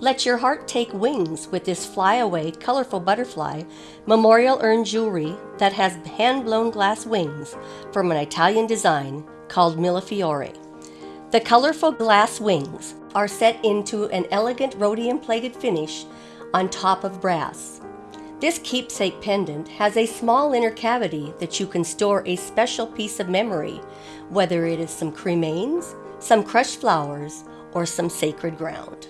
Let your heart take wings with this flyaway, colorful butterfly memorial urn jewelry that has hand blown glass wings from an Italian design called Millefiori. The colorful glass wings are set into an elegant rhodium plated finish on top of brass. This keepsake pendant has a small inner cavity that you can store a special piece of memory, whether it is some cremains, some crushed flowers, or some sacred ground.